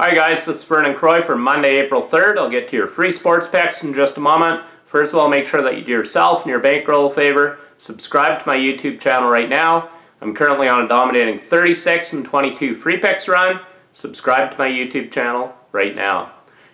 Hi guys, this is Vernon Croy for Monday, April 3rd. I'll get to your free sports picks in just a moment. First of all, make sure that you do yourself and your bankroll a favor. Subscribe to my YouTube channel right now. I'm currently on a dominating 36 and 22 free picks run. Subscribe to my YouTube channel right now.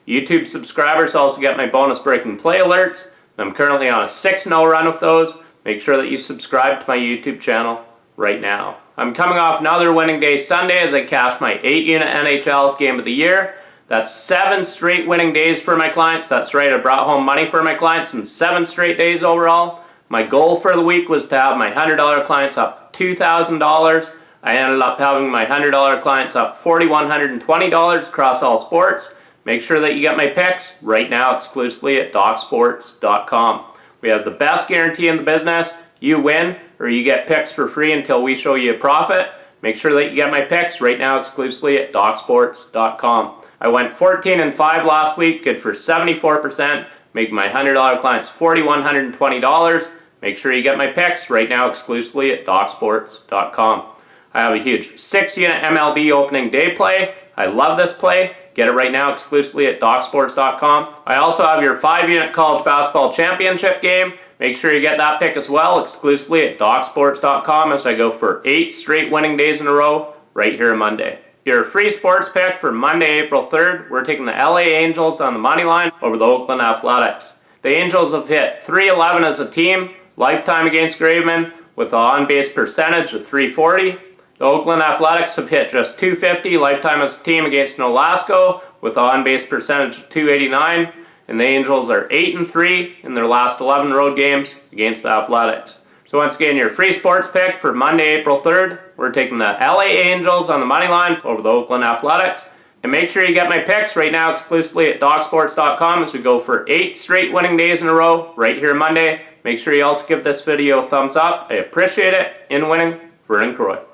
YouTube subscribers also get my bonus breaking play alerts. I'm currently on a 6-0 run with those. Make sure that you subscribe to my YouTube channel right now. I'm coming off another winning day Sunday as I cashed my 8 unit NHL game of the year. That's seven straight winning days for my clients. That's right, I brought home money for my clients in seven straight days overall. My goal for the week was to have my $100 clients up $2,000. I ended up having my $100 clients up $4,120 across all sports. Make sure that you get my picks right now exclusively at DocSports.com. We have the best guarantee in the business. You win or you get picks for free until we show you a profit. Make sure that you get my picks right now exclusively at DocSports.com. I went 14 and 5 last week, good for 74%, making my $100 clients $4,120. Make sure you get my picks right now exclusively at DocSports.com. I have a huge 6 unit MLB opening day play. I love this play. Get it right now exclusively at DocSports.com. I also have your 5 unit college basketball championship game. Make sure you get that pick as well exclusively at DocSports.com as I go for 8 straight winning days in a row right here on Monday. Your free sports pick for Monday, April 3rd, we're taking the LA Angels on the money line over the Oakland Athletics. The Angels have hit 311 as a team, lifetime against Graveman, with an on-base percentage of 340. The Oakland Athletics have hit just 250 lifetime as a team against Nolasco, with an on-base percentage of 289 and the Angels are 8 and 3 in their last 11 road games against the Athletics. So once again, your free sports pick for Monday, April 3rd, we're taking the LA Angels on the money line over the Oakland Athletics. And make sure you get my picks right now exclusively at DocSports.com as we go for 8 straight winning days in a row right here Monday. Make sure you also give this video a thumbs up. I appreciate it. In winning, Vernon Croy.